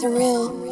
surreal.